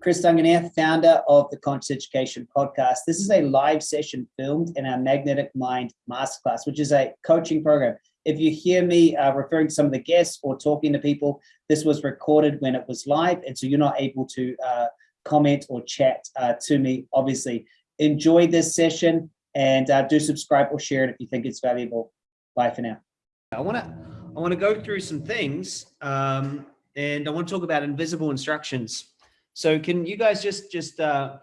Chris Duncan here, founder of the Conscious Education Podcast. This is a live session filmed in our Magnetic Mind Masterclass, which is a coaching program. If you hear me uh, referring to some of the guests or talking to people, this was recorded when it was live, and so you're not able to uh, comment or chat uh, to me, obviously. Enjoy this session and uh, do subscribe or share it if you think it's valuable. Bye for now. I want to I want to go through some things um, and I want to talk about invisible instructions. So can you guys just just uh,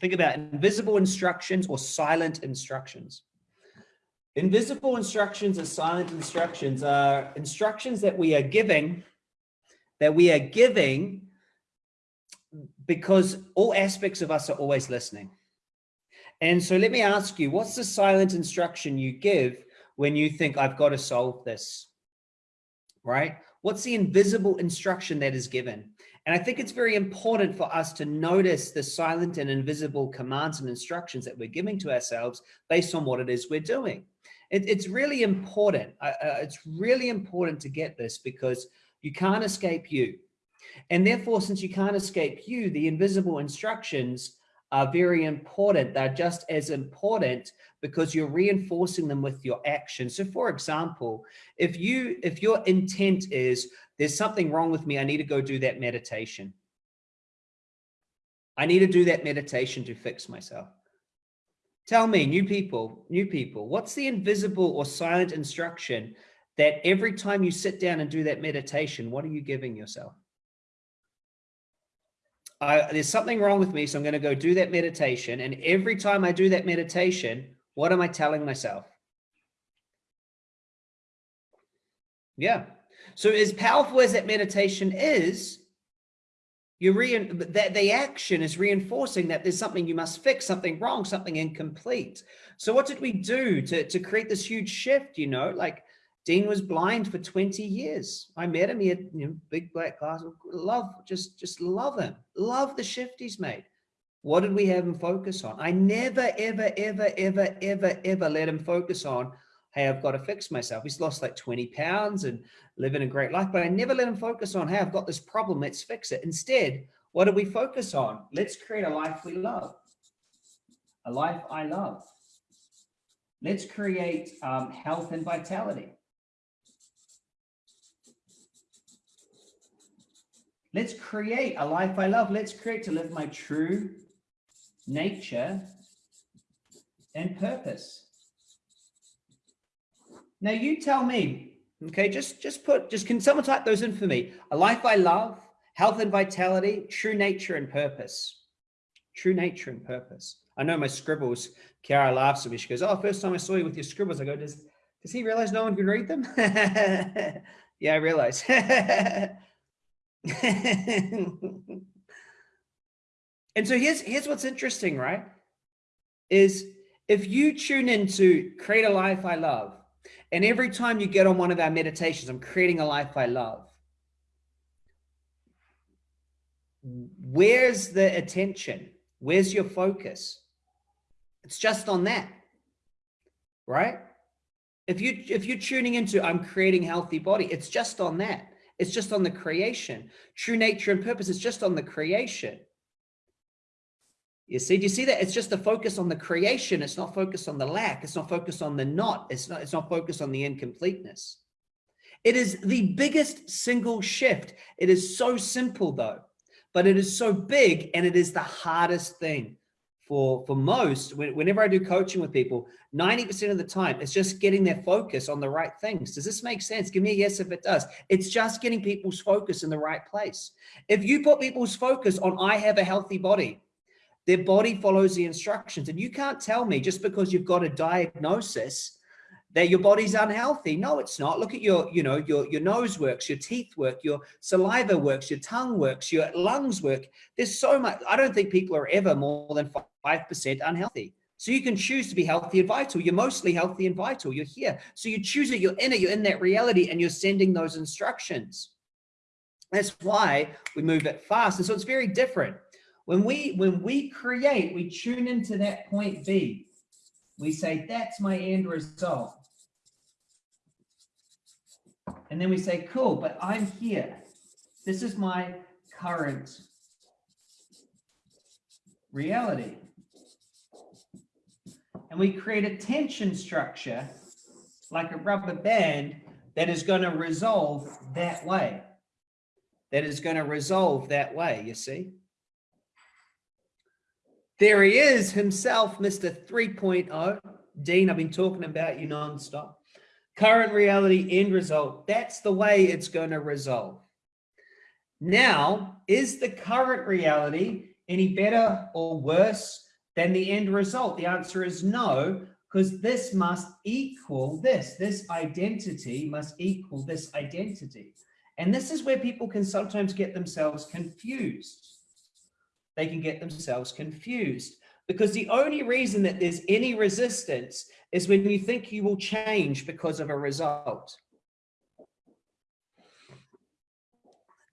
think about invisible instructions or silent instructions? Invisible instructions and silent instructions are instructions that we are giving, that we are giving because all aspects of us are always listening. And so let me ask you, what's the silent instruction you give when you think I've got to solve this, right? What's the invisible instruction that is given? And I think it's very important for us to notice the silent and invisible commands and instructions that we're giving to ourselves based on what it is we're doing. It, it's really important. Uh, it's really important to get this because you can't escape you. And therefore, since you can't escape you, the invisible instructions are very important. They're just as important because you're reinforcing them with your action. So for example, if you if your intent is there's something wrong with me, I need to go do that meditation. I need to do that meditation to fix myself. Tell me, new people, new people, what's the invisible or silent instruction that every time you sit down and do that meditation, what are you giving yourself? I, there's something wrong with me, so I'm going to go do that meditation. And every time I do that meditation, what am I telling myself? Yeah. So as powerful as that meditation is, you re that the action is reinforcing that there's something you must fix, something wrong, something incomplete. So what did we do to, to create this huge shift? You know, like Dean was blind for 20 years. I met him. He had you know, big black glasses. Love, just, just love him. Love the shift he's made. What did we have him focus on? I never, ever, ever, ever, ever, ever let him focus on, hey, I've got to fix myself. He's lost like 20 pounds and living a great life, but I never let him focus on, hey, I've got this problem. Let's fix it. Instead, what do we focus on? Let's create a life we love. A life I love. Let's create um, health and vitality. Let's create a life I love. Let's create to live my true nature and purpose. Now you tell me, okay, just, just put, just can someone type those in for me? A life I love, health and vitality, true nature and purpose. True nature and purpose. I know my scribbles, Kiara laughs at me. She goes, oh, first time I saw you with your scribbles. I go, does, does he realize no one can read them? yeah, I realize. and so here's here's what's interesting, right? Is if you tune into create a life I love, and every time you get on one of our meditations, I'm creating a life I love. Where's the attention? Where's your focus? It's just on that, right? If you if you're tuning into I'm creating healthy body, it's just on that. It's just on the creation. True nature and purpose is just on the creation. You see, do you see that? It's just a focus on the creation. It's not focused on the lack. It's not focused on the not. It's not, it's not focused on the incompleteness. It is the biggest single shift. It is so simple though, but it is so big and it is the hardest thing for, for most, whenever I do coaching with people, 90% of the time, it's just getting their focus on the right things. Does this make sense? Give me a yes if it does. It's just getting people's focus in the right place. If you put people's focus on, I have a healthy body, their body follows the instructions. And you can't tell me just because you've got a diagnosis that your body's unhealthy. No, it's not. Look at your, you know, your, your nose works, your teeth work, your saliva works, your tongue works, your lungs work. There's so much. I don't think people are ever more than 5% unhealthy. So you can choose to be healthy and vital. You're mostly healthy and vital. You're here. So you choose it, you're in it, you're in that reality and you're sending those instructions. That's why we move it fast. And so it's very different. When we, when we create, we tune into that point B. We say, that's my end result. And then we say, cool, but I'm here. This is my current reality. And we create a tension structure like a rubber band that is going to resolve that way. That is going to resolve that way, you see? There he is himself, Mr. 3.0. Dean, I've been talking about you nonstop. Current reality, end result. That's the way it's going to resolve. Now, is the current reality any better or worse than the end result? The answer is no, because this must equal this. This identity must equal this identity. And this is where people can sometimes get themselves confused. They can get themselves confused because the only reason that there's any resistance is when you think you will change because of a result.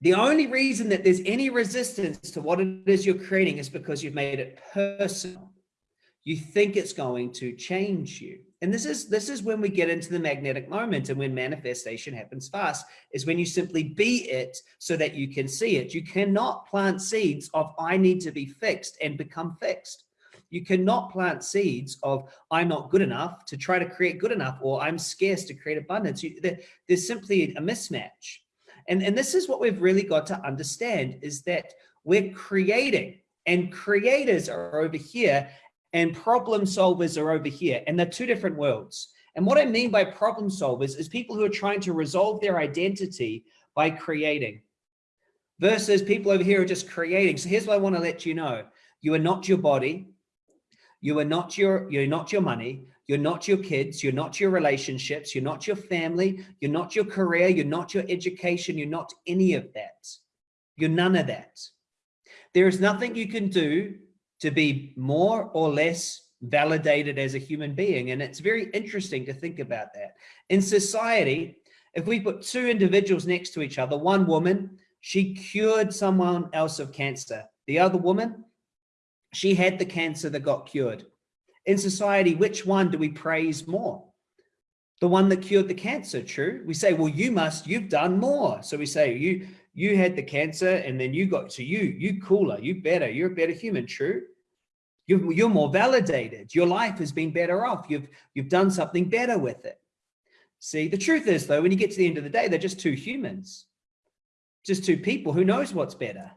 The only reason that there's any resistance to what it is you're creating is because you've made it personal. You think it's going to change you. And this is this is when we get into the magnetic moment and when manifestation happens fast is when you simply be it so that you can see it. You cannot plant seeds of I need to be fixed and become fixed. You cannot plant seeds of I'm not good enough to try to create good enough or I'm scarce to create abundance. You, there, there's simply a mismatch. And, and this is what we've really got to understand is that we're creating and creators are over here and problem solvers are over here. And they're two different worlds. And what I mean by problem solvers is people who are trying to resolve their identity by creating versus people over here are just creating. So here's what I want to let you know. You are not your body. You are not your, you're not your money. You're not your kids. You're not your relationships. You're not your family. You're not your career. You're not your education. You're not any of that. You're none of that. There is nothing you can do to be more or less validated as a human being. And it's very interesting to think about that. In society, if we put two individuals next to each other, one woman, she cured someone else of cancer. The other woman, she had the cancer that got cured. In society, which one do we praise more? The one that cured the cancer, true? We say, well, you must, you've done more. So we say, you you had the cancer and then you got, so you, you cooler, you better, you're a better human, true? You're, you're more validated. Your life has been better off. You've, you've done something better with it. See, the truth is though, when you get to the end of the day, they're just two humans, just two people. Who knows what's better?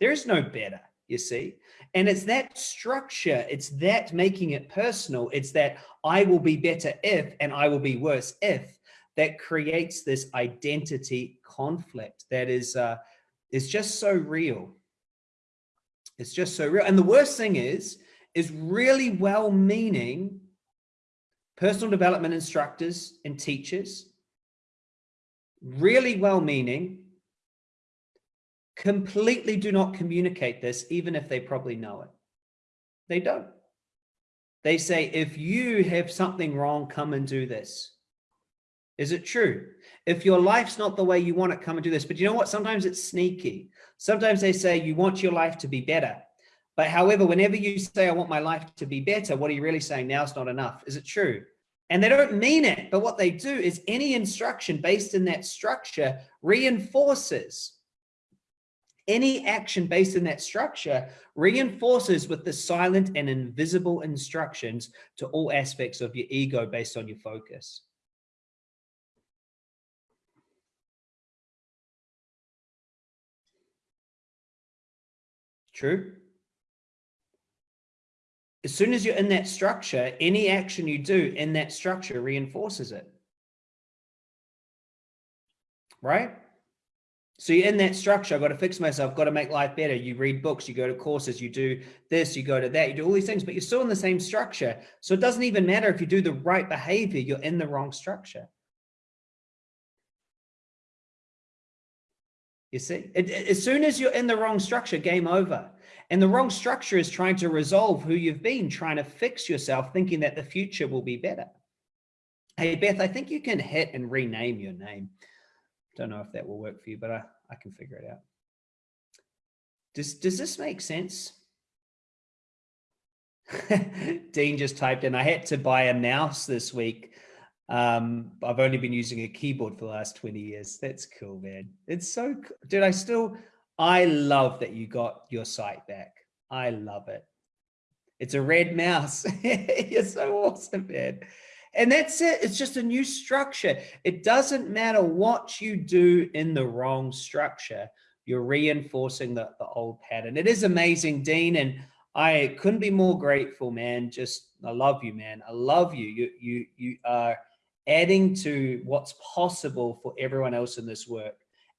There is no better you see? And it's that structure it's that making it personal it's that i will be better if and i will be worse if that creates this identity conflict that is uh is just so real. It's just so real. And the worst thing is is really well-meaning personal development instructors and teachers really well-meaning completely do not communicate this, even if they probably know it. They don't. They say, if you have something wrong, come and do this. Is it true? If your life's not the way you want it, come and do this. But you know what? Sometimes it's sneaky. Sometimes they say you want your life to be better. But however, whenever you say, I want my life to be better, what are you really saying? Now it's not enough. Is it true? And they don't mean it. But what they do is any instruction based in that structure reinforces any action based in that structure reinforces with the silent and invisible instructions to all aspects of your ego based on your focus. True. As soon as you're in that structure, any action you do in that structure reinforces it. Right? So you're in that structure, I've got to fix myself, I've got to make life better. You read books, you go to courses, you do this, you go to that, you do all these things, but you're still in the same structure. So it doesn't even matter if you do the right behavior, you're in the wrong structure. You see, it, it, as soon as you're in the wrong structure, game over. And the wrong structure is trying to resolve who you've been, trying to fix yourself, thinking that the future will be better. Hey, Beth, I think you can hit and rename your name. Don't know if that will work for you, but I, I can figure it out. Does, does this make sense? Dean just typed in, I had to buy a mouse this week. Um, I've only been using a keyboard for the last 20 years. That's cool, man. It's so, dude, I still, I love that you got your sight back. I love it. It's a red mouse. You're so awesome, man. And that's it. It's just a new structure. It doesn't matter what you do in the wrong structure. You're reinforcing the, the old pattern. It is amazing, Dean. And I couldn't be more grateful, man. Just, I love you, man. I love you. You, you, you are adding to what's possible for everyone else in this work,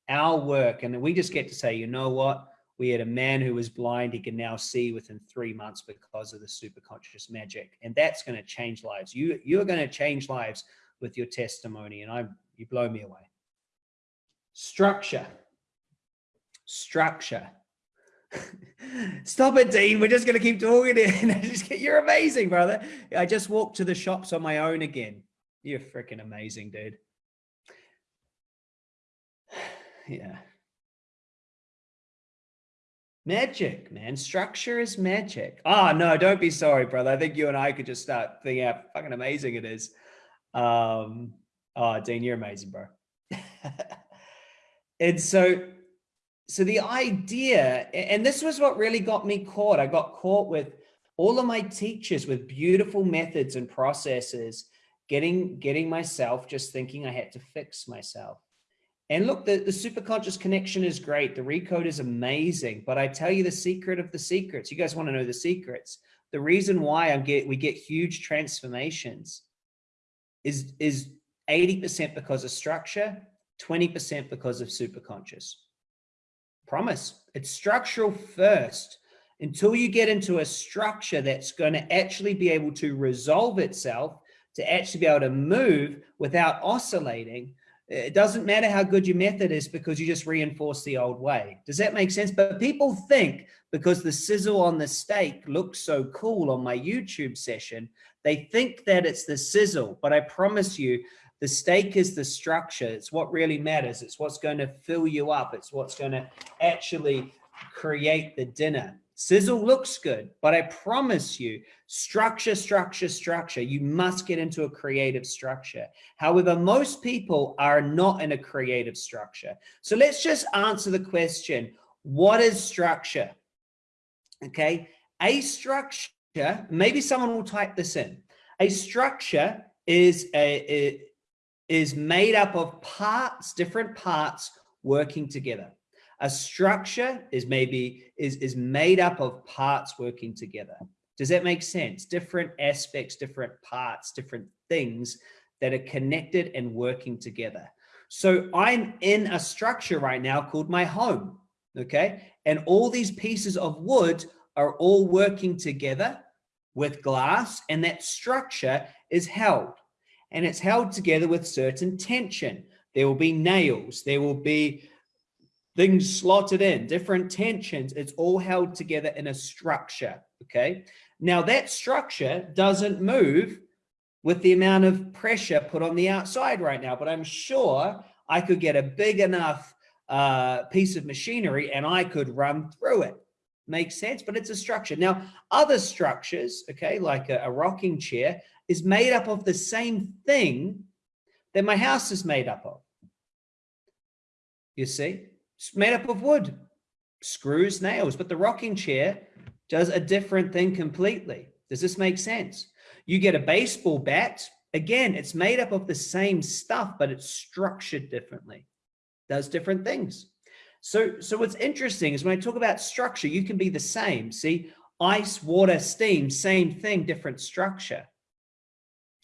our work. And we just get to say, you know what? We had a man who was blind, he can now see within three months because of the superconscious magic. And that's going to change lives. You, you're going to change lives with your testimony. And I, you blow me away. Structure. Structure. Stop it, Dean. We're just going to keep talking. It. You're amazing, brother. I just walked to the shops on my own again. You're freaking amazing, dude. Yeah. Magic, man. Structure is magic. Ah, oh, no, don't be sorry, brother. I think you and I could just start thinking how fucking amazing it is. Um, oh, Dean, you're amazing, bro. and so, so the idea, and this was what really got me caught. I got caught with all of my teachers with beautiful methods and processes, getting, getting myself just thinking I had to fix myself. And look, the, the super conscious connection is great. The recode is amazing, but I tell you the secret of the secrets. You guys want to know the secrets. The reason why I'm get we get huge transformations is is 80% because of structure, 20% because of super conscious. Promise. It's structural first. Until you get into a structure that's going to actually be able to resolve itself, to actually be able to move without oscillating, it doesn't matter how good your method is because you just reinforce the old way. Does that make sense? But people think because the sizzle on the steak looks so cool on my YouTube session, they think that it's the sizzle, but I promise you the steak is the structure. It's what really matters. It's what's going to fill you up. It's what's going to actually create the dinner. Sizzle looks good, but I promise you, structure, structure, structure, you must get into a creative structure. However, most people are not in a creative structure. So let's just answer the question, what is structure? Okay, a structure, maybe someone will type this in. A structure is a, is made up of parts, different parts working together. A structure is maybe is, is made up of parts working together. Does that make sense? Different aspects, different parts, different things that are connected and working together. So I'm in a structure right now called my home. Okay. And all these pieces of wood are all working together with glass and that structure is held and it's held together with certain tension. There will be nails, there will be things slotted in, different tensions. It's all held together in a structure, okay? Now that structure doesn't move with the amount of pressure put on the outside right now, but I'm sure I could get a big enough uh, piece of machinery and I could run through it. Makes sense, but it's a structure. Now, other structures, okay, like a, a rocking chair, is made up of the same thing that my house is made up of. You see? It's made up of wood, screws, nails, but the rocking chair does a different thing completely. Does this make sense? You get a baseball bat, again, it's made up of the same stuff, but it's structured differently, does different things. So, so what's interesting is when I talk about structure, you can be the same. See, ice, water, steam, same thing, different structure.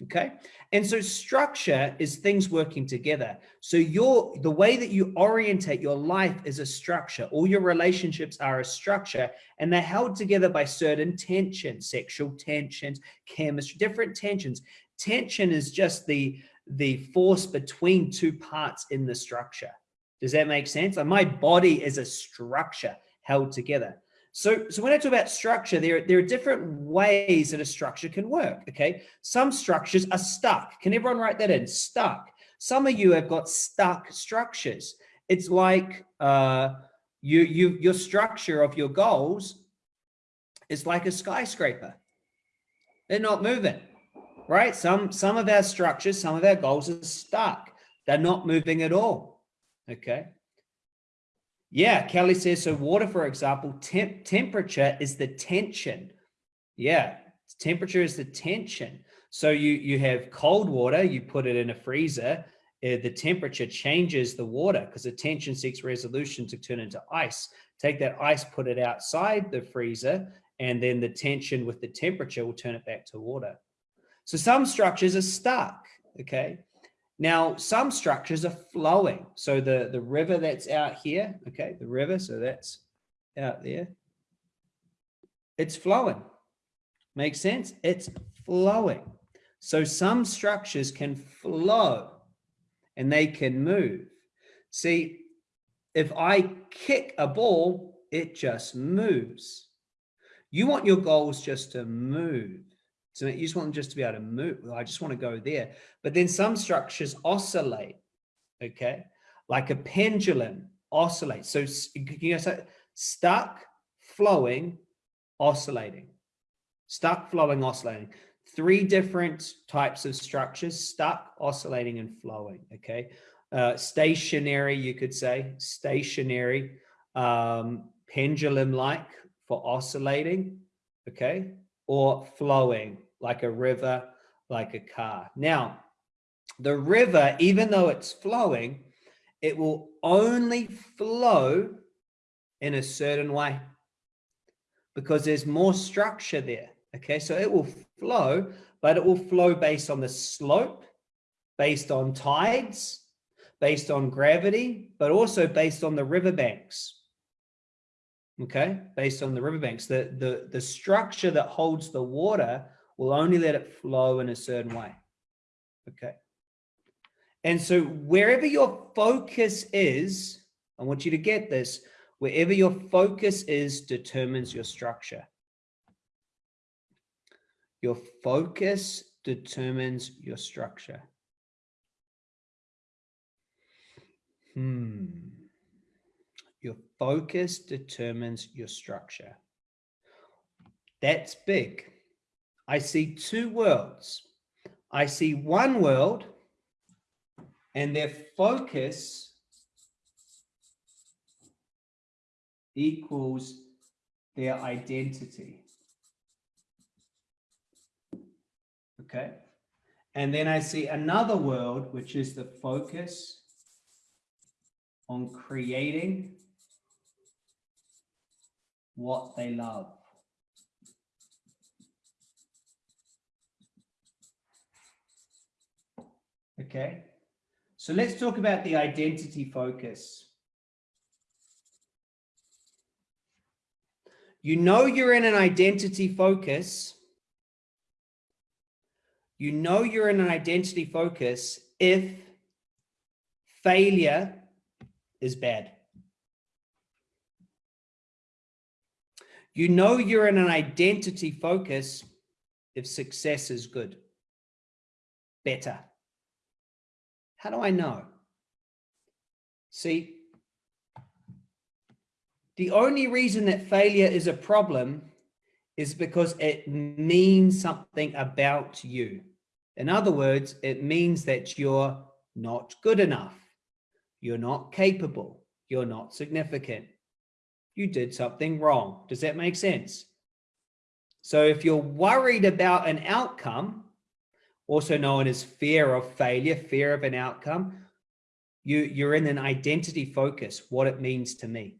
Okay. And so structure is things working together. So your the way that you orientate your life is a structure. All your relationships are a structure and they're held together by certain tensions, sexual tensions, chemistry, different tensions. Tension is just the the force between two parts in the structure. Does that make sense? Like my body is a structure held together. So, so when I talk about structure, there, there are different ways that a structure can work, okay? Some structures are stuck. Can everyone write that in? Stuck. Some of you have got stuck structures. It's like uh, you, you, your structure of your goals is like a skyscraper. They're not moving, right? Some, some of our structures, some of our goals are stuck. They're not moving at all, okay? Yeah, Kelly says, so water, for example, temp temperature is the tension. Yeah, temperature is the tension. So you, you have cold water, you put it in a freezer, uh, the temperature changes the water because the tension seeks resolution to turn into ice. Take that ice, put it outside the freezer, and then the tension with the temperature will turn it back to water. So some structures are stuck, okay? Now, some structures are flowing. So the, the river that's out here, okay, the river, so that's out there, it's flowing. Makes sense? It's flowing. So some structures can flow and they can move. See, if I kick a ball, it just moves. You want your goals just to move. So you just want them just to be able to move. I just want to go there. But then some structures oscillate, okay? Like a pendulum oscillates. So you know, so stuck, flowing, oscillating. Stuck, flowing, oscillating. Three different types of structures, stuck, oscillating, and flowing, okay? Uh, stationary, you could say, stationary, um, pendulum-like for oscillating, okay? Or flowing, like a river, like a car. Now, the river, even though it's flowing, it will only flow in a certain way because there's more structure there. Okay, so it will flow, but it will flow based on the slope, based on tides, based on gravity, but also based on the riverbanks. Okay, based on the riverbanks. The, the, the structure that holds the water will only let it flow in a certain way. Okay. And so wherever your focus is, I want you to get this, wherever your focus is determines your structure. Your focus determines your structure. Hmm. Your focus determines your structure. That's big. I see two worlds. I see one world and their focus equals their identity. Okay. And then I see another world, which is the focus on creating what they love. Okay. So let's talk about the identity focus. You know you're in an identity focus. You know you're in an identity focus if failure is bad. You know you're in an identity focus if success is good, better. How do I know? See, the only reason that failure is a problem is because it means something about you. In other words, it means that you're not good enough. You're not capable. You're not significant. You did something wrong. Does that make sense? So if you're worried about an outcome, also known as fear of failure, fear of an outcome, you, you're in an identity focus, what it means to me.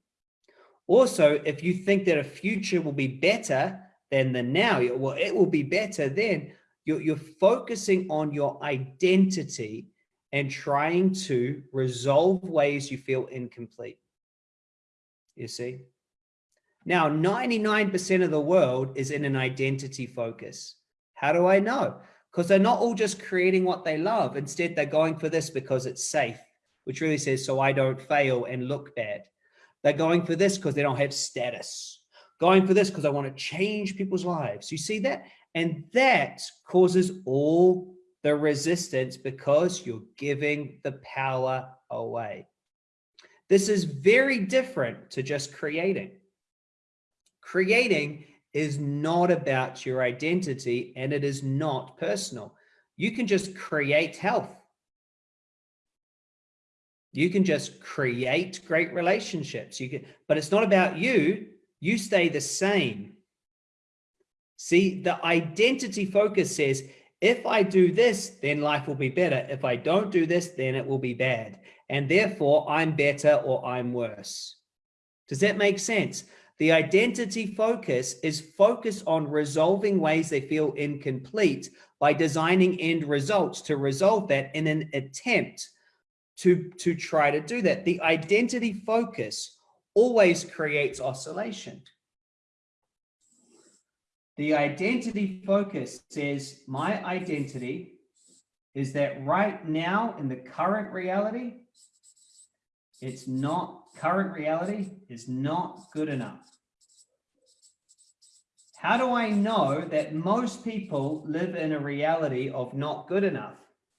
Also, if you think that a future will be better than the now, well, it will be better then, you're, you're focusing on your identity and trying to resolve ways you feel incomplete. You see? Now, 99% of the world is in an identity focus. How do I know? Because they're not all just creating what they love. Instead, they're going for this because it's safe, which really says, so I don't fail and look bad. They're going for this because they don't have status. Going for this because I want to change people's lives. You see that? And that causes all the resistance because you're giving the power away. This is very different to just creating. Creating is not about your identity and it is not personal. You can just create health. You can just create great relationships. You can, but it's not about you. You stay the same. See, the identity focus says, if I do this, then life will be better. If I don't do this, then it will be bad. And therefore I'm better or I'm worse. Does that make sense? The identity focus is focused on resolving ways they feel incomplete by designing end results to resolve that in an attempt to, to try to do that. The identity focus always creates oscillation. The identity focus says my identity is that right now in the current reality, it's not, current reality is not good enough. How do I know that most people live in a reality of not good enough?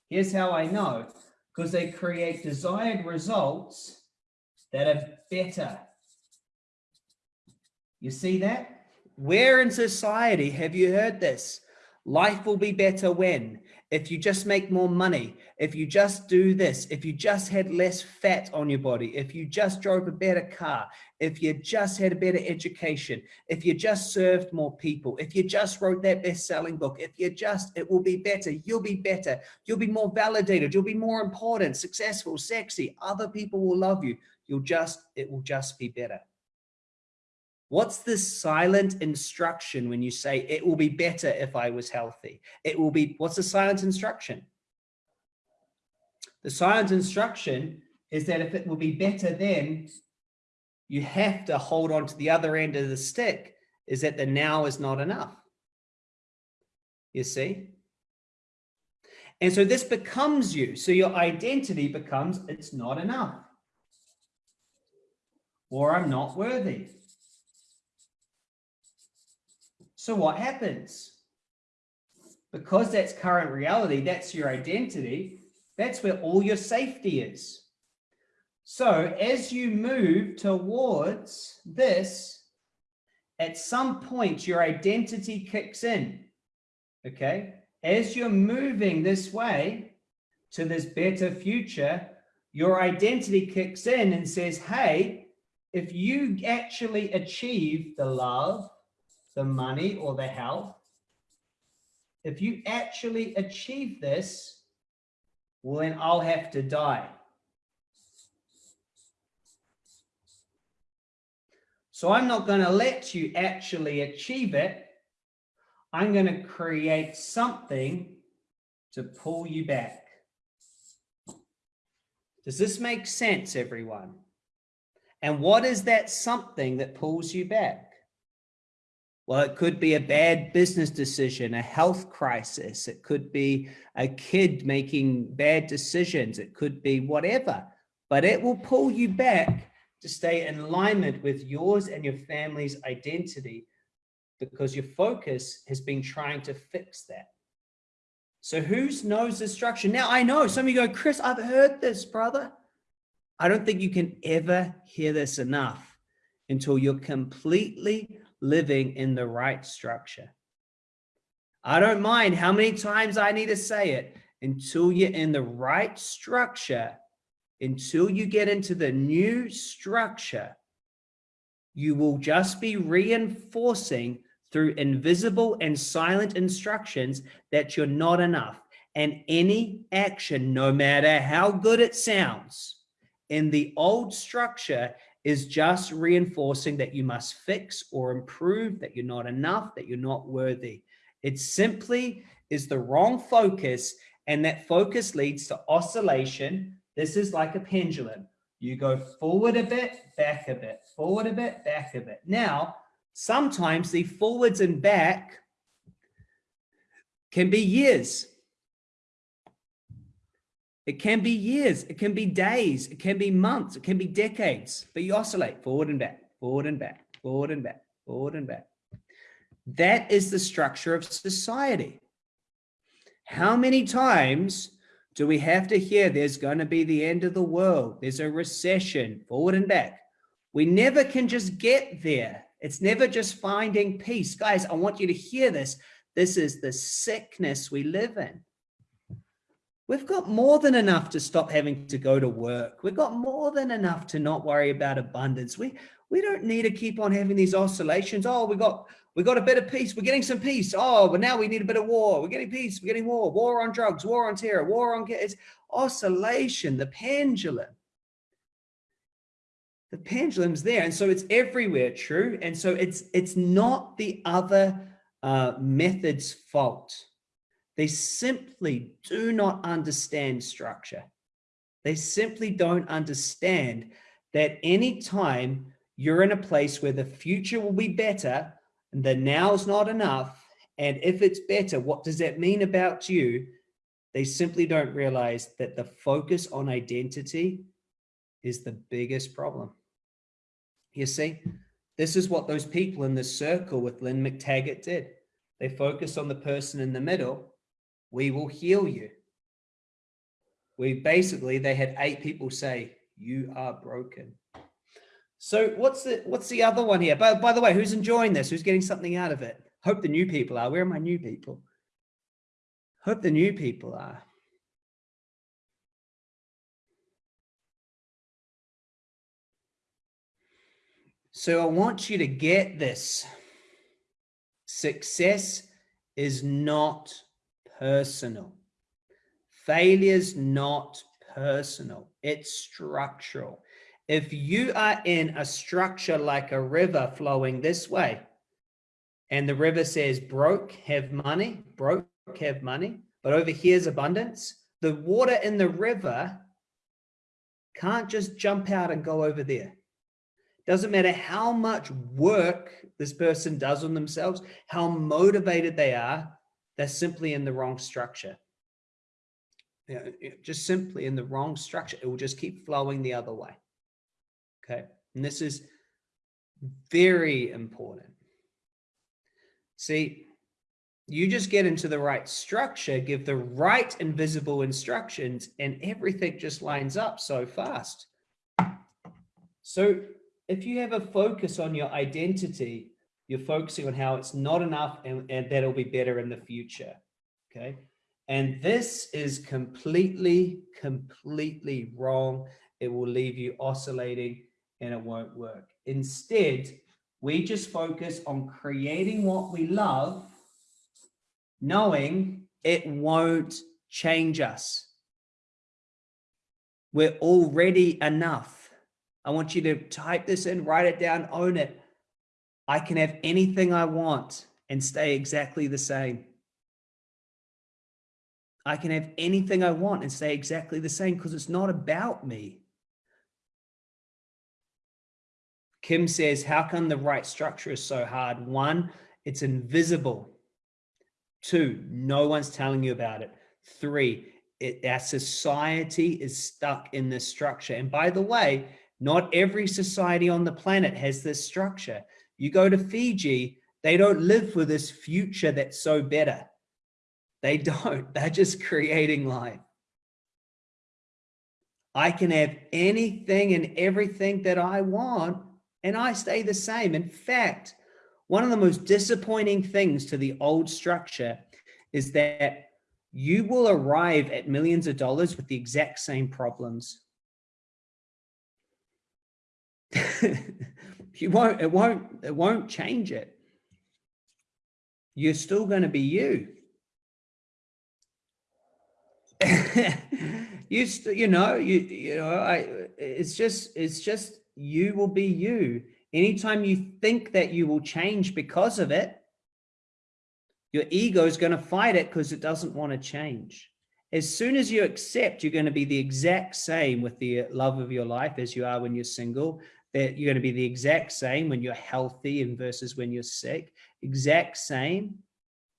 Here's how I know, because they create desired results that are better. You see that? Where in society have you heard this? Life will be better when, if you just make more money, if you just do this, if you just had less fat on your body, if you just drove a better car, if you just had a better education, if you just served more people, if you just wrote that best-selling book, if you just, it will be better, you'll be better, you'll be more validated, you'll be more important, successful, sexy, other people will love you, you'll just, it will just be better. What's the silent instruction when you say it will be better if I was healthy? It will be, what's the silent instruction? The silent instruction is that if it will be better then, you have to hold on to the other end of the stick is that the now is not enough. You see? And so this becomes you. So your identity becomes it's not enough. Or I'm not worthy so what happens? Because that's current reality, that's your identity, that's where all your safety is. So as you move towards this, at some point your identity kicks in, okay? As you're moving this way to this better future, your identity kicks in and says, hey, if you actually achieve the love, the money or the health, if you actually achieve this, well, then I'll have to die. So I'm not going to let you actually achieve it. I'm going to create something to pull you back. Does this make sense, everyone? And what is that something that pulls you back? Well, it could be a bad business decision, a health crisis. It could be a kid making bad decisions. It could be whatever, but it will pull you back to stay in alignment with yours and your family's identity because your focus has been trying to fix that. So who knows the structure? Now I know some of you go, Chris, I've heard this, brother. I don't think you can ever hear this enough until you're completely living in the right structure. I don't mind how many times I need to say it until you're in the right structure, until you get into the new structure, you will just be reinforcing through invisible and silent instructions that you're not enough. And any action, no matter how good it sounds, in the old structure is just reinforcing that you must fix or improve, that you're not enough, that you're not worthy. It simply is the wrong focus and that focus leads to oscillation. This is like a pendulum. You go forward a bit, back a bit, forward a bit, back a bit. Now, sometimes the forwards and back can be years. It can be years, it can be days, it can be months, it can be decades, but you oscillate forward and back, forward and back, forward and back, forward and back. That is the structure of society. How many times do we have to hear there's going to be the end of the world? There's a recession, forward and back. We never can just get there. It's never just finding peace. Guys, I want you to hear this. This is the sickness we live in. We've got more than enough to stop having to go to work. We've got more than enough to not worry about abundance. We, we don't need to keep on having these oscillations. Oh, we got we got a bit of peace. We're getting some peace. Oh, but now we need a bit of war. We're getting peace. We're getting war. War on drugs. War on terror. War on it's oscillation. The pendulum. The pendulum's there, and so it's everywhere. True, and so it's it's not the other uh, method's fault. They simply do not understand structure. They simply don't understand that any time you're in a place where the future will be better, and the now's not enough. And if it's better, what does that mean about you? They simply don't realize that the focus on identity is the biggest problem. You see, this is what those people in the circle with Lynne McTaggart did. They focused on the person in the middle. We will heal you. We basically, they had eight people say, you are broken. So what's the what's the other one here? By, by the way, who's enjoying this? Who's getting something out of it? Hope the new people are. Where are my new people? Hope the new people are. So I want you to get this. Success is not personal. Failure's not personal. It's structural. If you are in a structure like a river flowing this way, and the river says broke, have money, broke, have money, but over here's abundance, the water in the river can't just jump out and go over there. Doesn't matter how much work this person does on themselves, how motivated they are, they're simply in the wrong structure. just simply in the wrong structure. It will just keep flowing the other way. Okay. And this is very important. See, you just get into the right structure, give the right invisible instructions, and everything just lines up so fast. So if you have a focus on your identity, you're focusing on how it's not enough and, and that it'll be better in the future. Okay. And this is completely, completely wrong. It will leave you oscillating and it won't work. Instead, we just focus on creating what we love, knowing it won't change us. We're already enough. I want you to type this in, write it down, own it. I can have anything I want and stay exactly the same. I can have anything I want and stay exactly the same because it's not about me. Kim says, how come the right structure is so hard? One, it's invisible. Two, no one's telling you about it. Three, it, our society is stuck in this structure. And by the way, not every society on the planet has this structure. You go to Fiji, they don't live for this future that's so better. They don't, they're just creating life. I can have anything and everything that I want and I stay the same. In fact, one of the most disappointing things to the old structure is that you will arrive at millions of dollars with the exact same problems. you won't, it won't, it won't change it. You're still going to be you. you, you know, you, you know, I, it's just, it's just you will be you. Anytime you think that you will change because of it, your ego is going to fight it because it doesn't want to change. As soon as you accept you're going to be the exact same with the love of your life as you are when you're single, that you're going to be the exact same when you're healthy and versus when you're sick, exact same.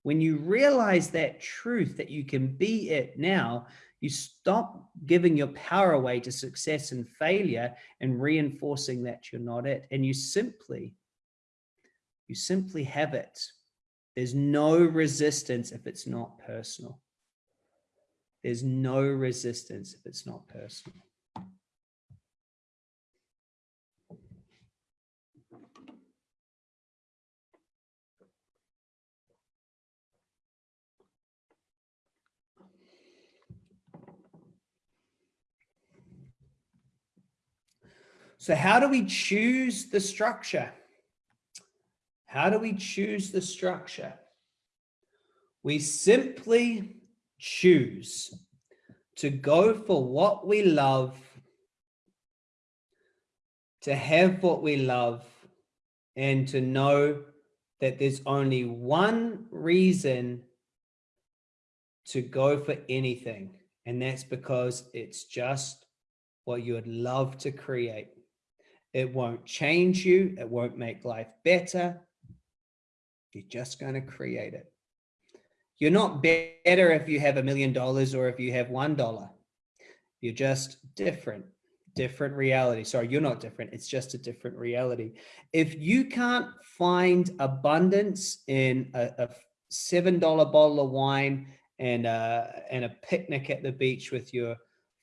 When you realize that truth that you can be it now, you stop giving your power away to success and failure and reinforcing that you're not it. And you simply, you simply have it. There's no resistance if it's not personal. There's no resistance if it's not personal. So how do we choose the structure? How do we choose the structure? We simply choose to go for what we love, to have what we love, and to know that there's only one reason to go for anything. And that's because it's just what you would love to create. It won't change you. It won't make life better. You're just going to create it. You're not better if you have a million dollars or if you have one dollar. You're just different, different reality. Sorry, you're not different. It's just a different reality. If you can't find abundance in a, a $7 bottle of wine and, a, and a picnic at the beach with your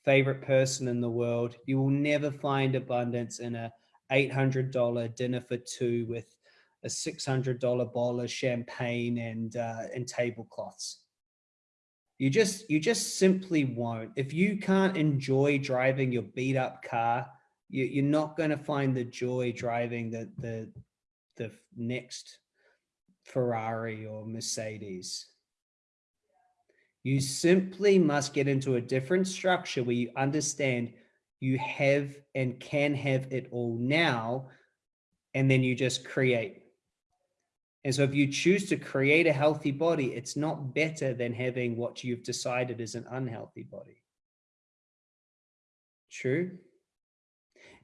favorite person in the world, you will never find abundance in a $800 dinner for two with a $600 bottle of champagne and, uh, and tablecloths. You just, you just simply won't. If you can't enjoy driving your beat up car, you, you're not going to find the joy driving the, the, the next Ferrari or Mercedes. You simply must get into a different structure where you understand you have and can have it all now, and then you just create. And so if you choose to create a healthy body, it's not better than having what you've decided is an unhealthy body. True?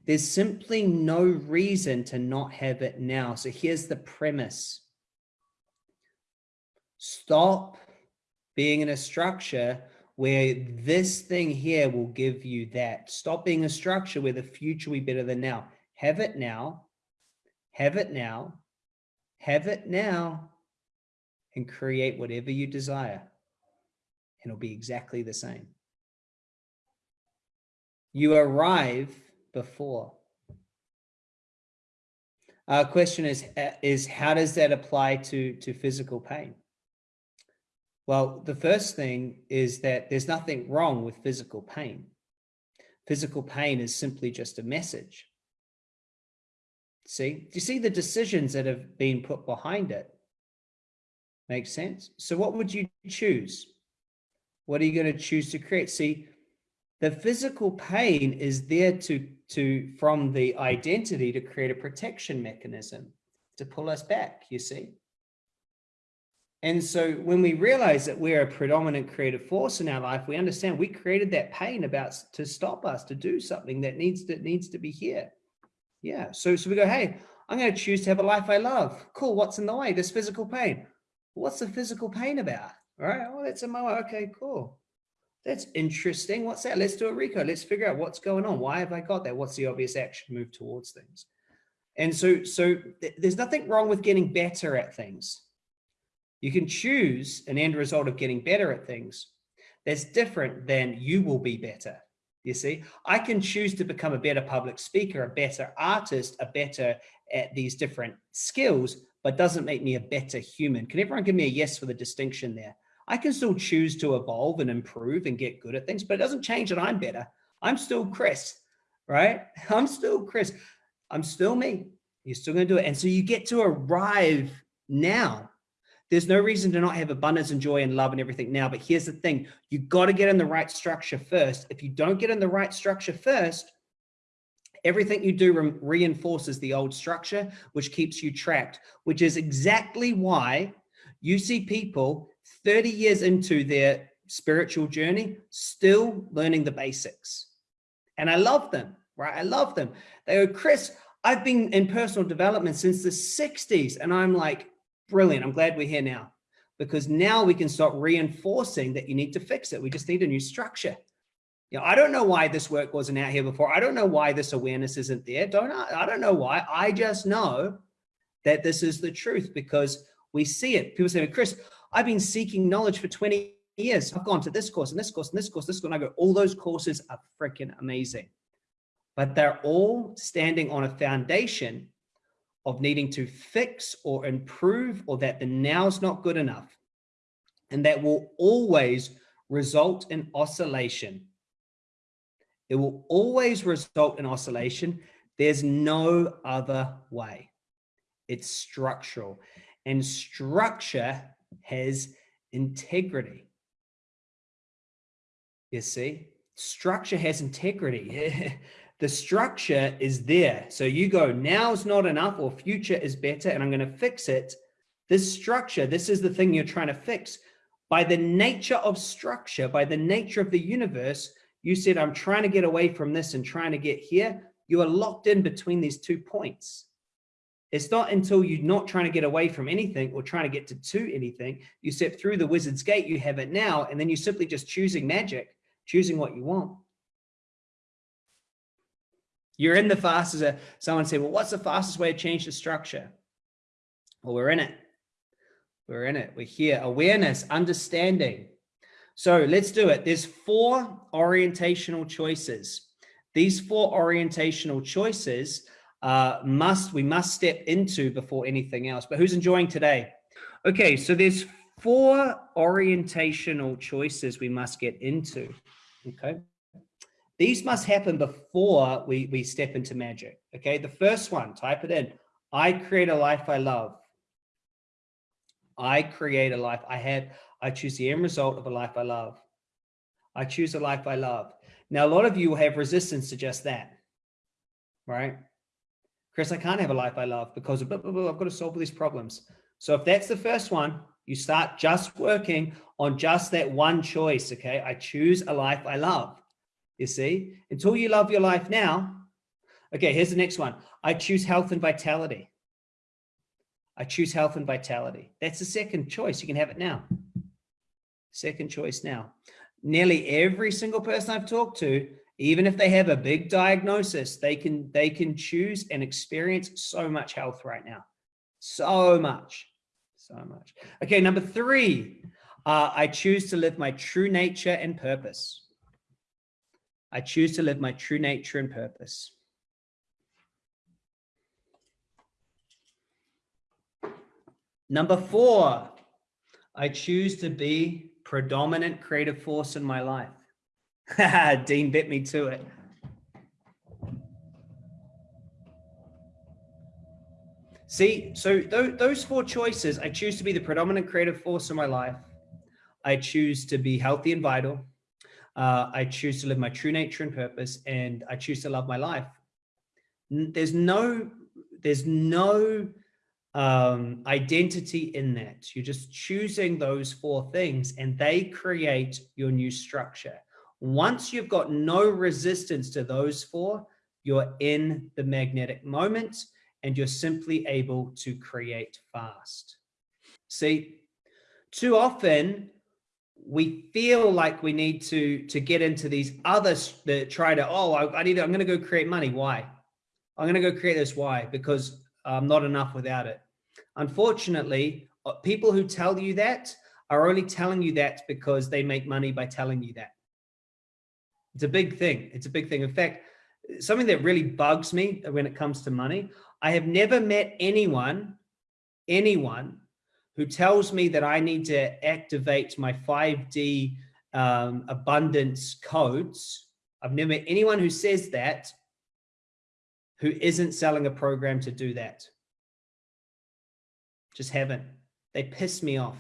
There's simply no reason to not have it now. So here's the premise. Stop being in a structure where this thing here will give you that. Stop being a structure where the future will be better than now. Have it now. Have it now have it now and create whatever you desire. And it'll be exactly the same. You arrive before. Our question is, uh, is how does that apply to, to physical pain? Well, the first thing is that there's nothing wrong with physical pain. Physical pain is simply just a message. See, do you see the decisions that have been put behind it? Makes sense. So what would you choose? What are you going to choose to create? See, the physical pain is there to, to, from the identity to create a protection mechanism to pull us back, you see? And so when we realize that we're a predominant creative force in our life, we understand we created that pain about to stop us to do something that needs that needs to be here. Yeah. So, so we go, hey, I'm going to choose to have a life I love. Cool. What's in the way? This physical pain. What's the physical pain about? All right. Oh, that's a mower. Okay, cool. That's interesting. What's that? Let's do a recode. Let's figure out what's going on. Why have I got that? What's the obvious action move towards things? And so, so th there's nothing wrong with getting better at things. You can choose an end result of getting better at things. That's different than you will be better. You see, I can choose to become a better public speaker, a better artist, a better at these different skills, but doesn't make me a better human. Can everyone give me a yes for the distinction there? I can still choose to evolve and improve and get good at things, but it doesn't change that I'm better. I'm still Chris, right? I'm still Chris. I'm still me. You're still going to do it. And so you get to arrive now there's no reason to not have abundance and joy and love and everything now. But here's the thing, you got to get in the right structure first. If you don't get in the right structure first, everything you do re reinforces the old structure, which keeps you trapped, which is exactly why you see people 30 years into their spiritual journey, still learning the basics. And I love them, right? I love them. They go, Chris, I've been in personal development since the 60s. And I'm like, Brilliant. I'm glad we're here now because now we can start reinforcing that you need to fix it. We just need a new structure. You know, I don't know why this work wasn't out here before. I don't know why this awareness isn't there. Don't I, I don't know why. I just know that this is the truth because we see it. People say, Chris, I've been seeking knowledge for 20 years. I've gone to this course and this course and this course, this course. And I go, all those courses are freaking amazing. But they're all standing on a foundation of needing to fix or improve or that the now's not good enough. And that will always result in oscillation. It will always result in oscillation. There's no other way. It's structural and structure has integrity. You see, structure has integrity. the structure is there. So you go, now's not enough or future is better and I'm going to fix it. This structure, this is the thing you're trying to fix. By the nature of structure, by the nature of the universe, you said, I'm trying to get away from this and trying to get here. You are locked in between these two points. It's not until you're not trying to get away from anything or trying to get to, to anything, you step through the wizard's gate, you have it now, and then you're simply just choosing magic, choosing what you want. You're in the fastest, someone said, well, what's the fastest way to change the structure? Well, we're in it. We're in it. We're here. Awareness, understanding. So let's do it. There's four orientational choices. These four orientational choices uh, must we must step into before anything else. But who's enjoying today? Okay, so there's four orientational choices we must get into. Okay. These must happen before we, we step into magic. Okay. The first one, type it in. I create a life I love. I create a life I have. I choose the end result of a life I love. I choose a life I love. Now, a lot of you will have resistance to just that, right? Chris, I can't have a life I love because blah, blah, blah, I've got to solve all these problems. So if that's the first one, you start just working on just that one choice. Okay. I choose a life I love. You see, until you love your life now. Okay. Here's the next one. I choose health and vitality. I choose health and vitality. That's the second choice. You can have it now. Second choice now. Nearly every single person I've talked to, even if they have a big diagnosis, they can they can choose and experience so much health right now. So much, so much. Okay, number three, uh, I choose to live my true nature and purpose. I choose to live my true nature and purpose. Number four, I choose to be predominant creative force in my life. Dean bit me to it. See, so th those four choices, I choose to be the predominant creative force in my life. I choose to be healthy and vital. Uh, I choose to live my true nature and purpose, and I choose to love my life. There's no, there's no um, identity in that. You're just choosing those four things and they create your new structure. Once you've got no resistance to those four, you're in the magnetic moment and you're simply able to create fast. See, too often we feel like we need to to get into these others that try to oh I, I need I'm going to go create money why I'm going to go create this why because I'm not enough without it Unfortunately, uh, people who tell you that are only telling you that because they make money by telling you that. It's a big thing. It's a big thing. In fact, something that really bugs me when it comes to money, I have never met anyone, anyone who tells me that I need to activate my 5D um, abundance codes. I've never met anyone who says that who isn't selling a program to do that. Just haven't. They piss me off.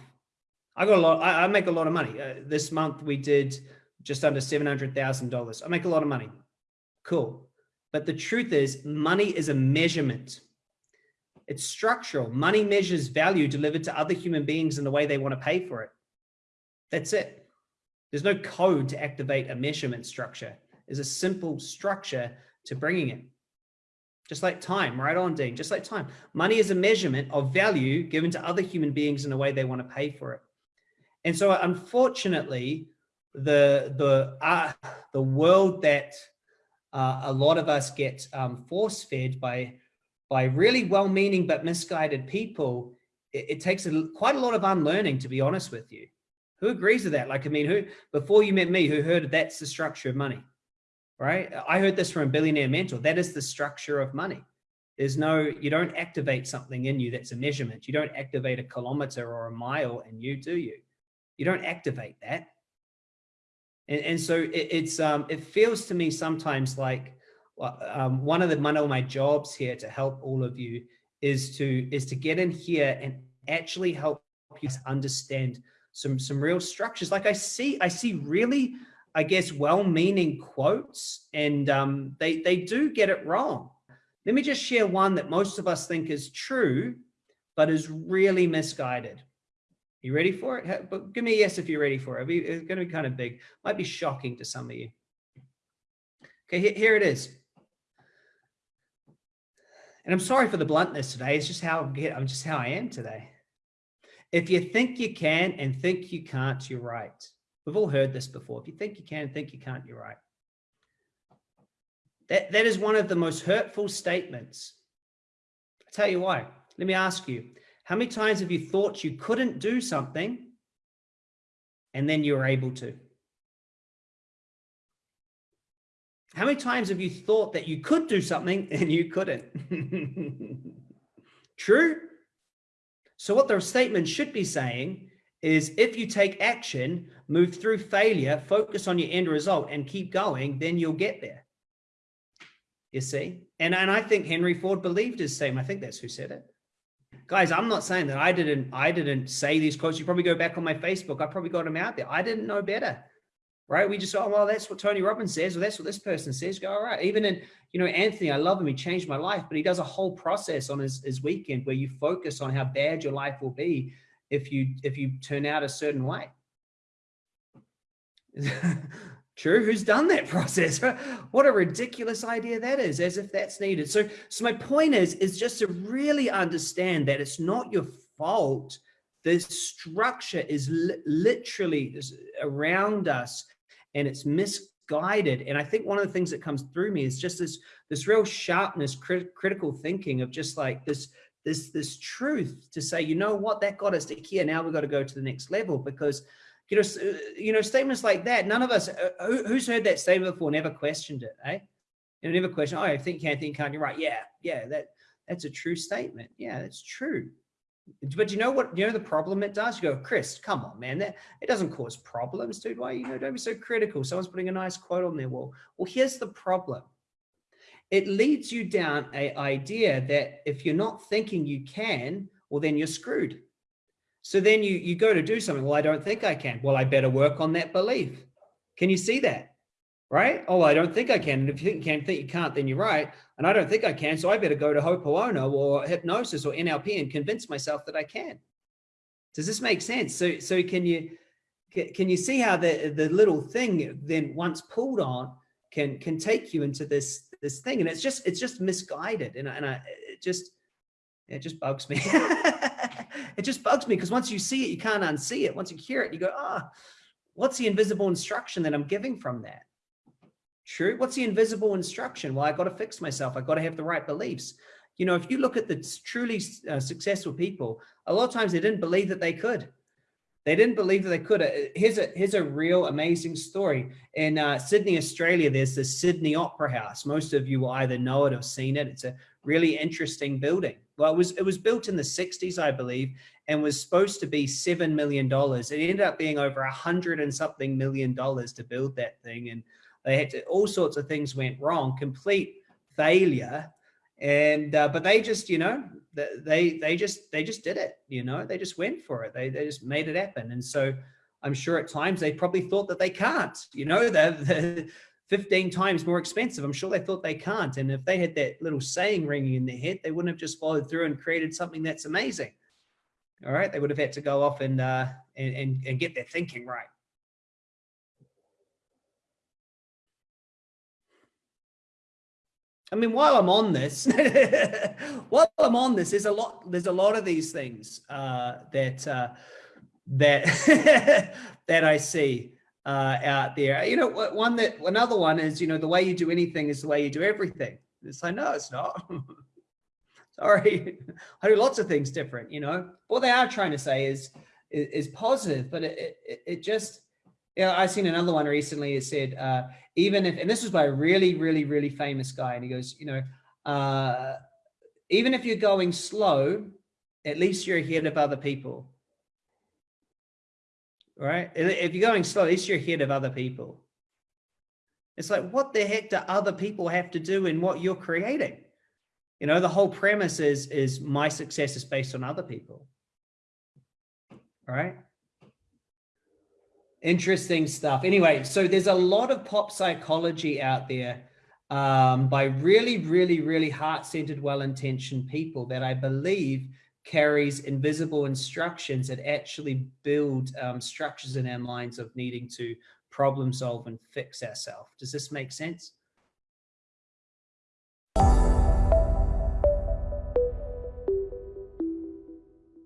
I got a lot. I, I make a lot of money. Uh, this month we did just under $700,000. I make a lot of money. Cool. But the truth is money is a measurement. It's structural. Money measures value delivered to other human beings in the way they want to pay for it. That's it. There's no code to activate a measurement structure. There's a simple structure to bringing it. Just like time, right on, Dean, just like time. Money is a measurement of value given to other human beings in the way they want to pay for it. And so unfortunately, the, the, uh, the world that uh, a lot of us get um, force fed by, by really well-meaning but misguided people, it, it takes a, quite a lot of unlearning, to be honest with you. Who agrees with that? Like, I mean, who, before you met me, who heard that's the structure of money? right? I heard this from a Billionaire Mentor. That is the structure of money. There's no, you don't activate something in you that's a measurement. You don't activate a kilometer or a mile in you, do you? You don't activate that. And, and so it, it's, um, it feels to me sometimes like um, one of the one of my jobs here to help all of you is to is to get in here and actually help you understand some some real structures. Like I see I see really I guess well-meaning quotes, and um, they they do get it wrong. Let me just share one that most of us think is true, but is really misguided. You ready for it? But give me a yes if you're ready for it. It's going to be kind of big. Might be shocking to some of you. Okay, here it is. And I'm sorry for the bluntness today. It's just how I'm just how I am today. If you think you can and think you can't, you're right. We've all heard this before. If you think you can and think you can't, you're right. That, that is one of the most hurtful statements. I'll tell you why. Let me ask you, how many times have you thought you couldn't do something and then you were able to? How many times have you thought that you could do something and you couldn't? True? So what the statement should be saying is if you take action, move through failure, focus on your end result and keep going, then you'll get there. You see? And, and I think Henry Ford believed his same. I think that's who said it. Guys, I'm not saying that I didn't I didn't say these quotes. You probably go back on my Facebook. I probably got them out there. I didn't know better right? We just, oh, well, that's what Tony Robbins says, or that's what this person says. Go, all right. Even in, you know, Anthony, I love him. He changed my life, but he does a whole process on his, his weekend where you focus on how bad your life will be if you, if you turn out a certain way. True. Who's done that process? What a ridiculous idea that is, as if that's needed. So, so my point is, is just to really understand that it's not your fault. The structure is li literally around us and it's misguided. And I think one of the things that comes through me is just this, this real sharpness, crit critical thinking of just like this, this, this truth to say, you know what, that got us to here. Now we've got to go to the next level because, you know, you know, statements like that, none of us, uh, who, who's heard that statement before, never questioned it, eh? You know, never questioned, oh, I think, can't think, can't, you're right. Yeah, yeah, that, that's a true statement. Yeah, that's true. But you know what, you know the problem it does? You go, Chris, come on, man, that it doesn't cause problems, dude. Why, you know, don't be so critical. Someone's putting a nice quote on their wall. Well, here's the problem. It leads you down a idea that if you're not thinking you can, well, then you're screwed. So then you, you go to do something. Well, I don't think I can. Well, I better work on that belief. Can you see that? Right? Oh, I don't think I can. And if you think you can, think you can't, then you're right. And I don't think I can. So I better go to Ho'oponopono or hypnosis or NLP and convince myself that I can. Does this make sense? So, so can you, can you see how the, the little thing then once pulled on can, can take you into this, this thing? And it's just, it's just misguided. And, and I, it just, it just bugs me. it just bugs me because once you see it, you can't unsee it. Once you hear it, you go, ah, oh, what's the invisible instruction that I'm giving from that? True. What's the invisible instruction? Well, I got to fix myself. I got to have the right beliefs. You know, if you look at the truly uh, successful people, a lot of times they didn't believe that they could. They didn't believe that they could. Uh, here's a here's a real amazing story. In uh, Sydney, Australia, there's the Sydney Opera House. Most of you will either know it or seen it. It's a really interesting building. Well, it was it was built in the 60s, I believe, and was supposed to be seven million dollars. It ended up being over a hundred and something million dollars to build that thing. And they had to, all sorts of things went wrong, complete failure. And, uh, but they just, you know, they, they just, they just did it, you know, they just went for it. They, they just made it happen. And so I'm sure at times they probably thought that they can't, you know, they're, they're 15 times more expensive. I'm sure they thought they can't. And if they had that little saying ringing in their head, they wouldn't have just followed through and created something that's amazing. All right. They would have had to go off and, uh, and, and, and get their thinking right. I mean, while I'm on this, while I'm on this, there's a lot, there's a lot of these things uh, that uh, that that I see uh, out there. You know, one that another one is, you know, the way you do anything is the way you do everything. It's like, no, it's not. Sorry, I do lots of things different. You know, what they are trying to say is is, is positive, but it, it it just yeah, I seen another one recently. It said, uh, even if, and this was by a really, really, really famous guy. And he goes, you know, uh, even if you're going slow, at least you're ahead of other people. Right? If you're going slow, at least you're ahead of other people. It's like, what the heck do other people have to do in what you're creating? You know, the whole premise is, is my success is based on other people. Right. Interesting stuff. Anyway, so there's a lot of pop psychology out there um, by really, really, really heart-centered, well-intentioned people that I believe carries invisible instructions that actually build um, structures in our minds of needing to problem solve and fix ourselves. Does this make sense?